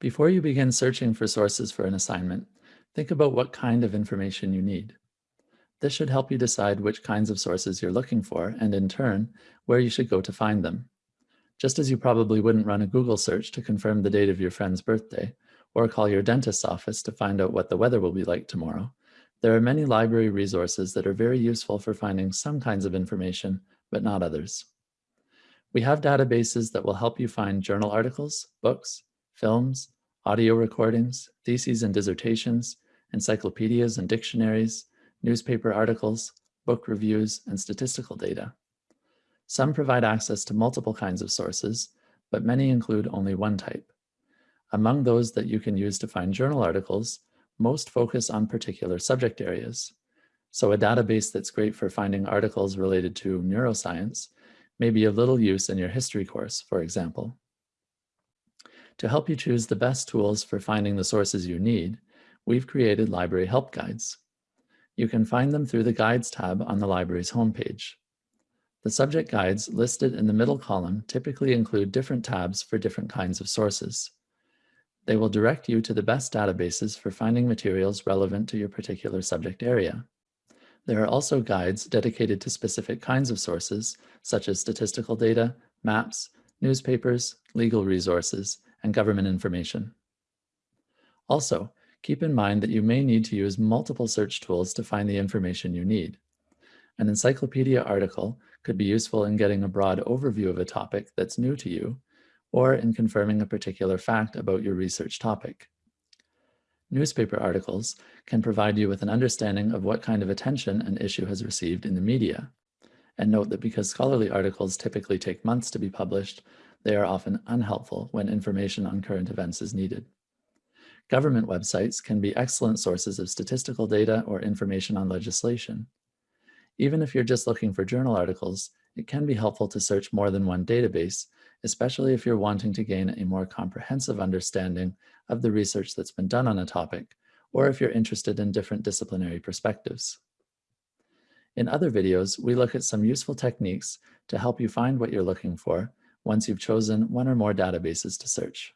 Before you begin searching for sources for an assignment, think about what kind of information you need. This should help you decide which kinds of sources you're looking for and in turn, where you should go to find them. Just as you probably wouldn't run a Google search to confirm the date of your friend's birthday, or call your dentist's office to find out what the weather will be like tomorrow, there are many library resources that are very useful for finding some kinds of information, but not others. We have databases that will help you find journal articles, books, films, audio recordings, theses and dissertations, encyclopedias and dictionaries, newspaper articles, book reviews, and statistical data. Some provide access to multiple kinds of sources, but many include only one type. Among those that you can use to find journal articles, most focus on particular subject areas. So a database that's great for finding articles related to neuroscience may be of little use in your history course, for example. To help you choose the best tools for finding the sources you need, we've created library help guides. You can find them through the Guides tab on the library's homepage. The subject guides listed in the middle column typically include different tabs for different kinds of sources. They will direct you to the best databases for finding materials relevant to your particular subject area. There are also guides dedicated to specific kinds of sources, such as statistical data, maps, newspapers, legal resources, and government information. Also, keep in mind that you may need to use multiple search tools to find the information you need. An encyclopedia article could be useful in getting a broad overview of a topic that's new to you, or in confirming a particular fact about your research topic. Newspaper articles can provide you with an understanding of what kind of attention an issue has received in the media. And note that because scholarly articles typically take months to be published, they are often unhelpful when information on current events is needed. Government websites can be excellent sources of statistical data or information on legislation. Even if you're just looking for journal articles, it can be helpful to search more than one database, especially if you're wanting to gain a more comprehensive understanding of the research that's been done on a topic, or if you're interested in different disciplinary perspectives. In other videos, we look at some useful techniques to help you find what you're looking for once you've chosen one or more databases to search.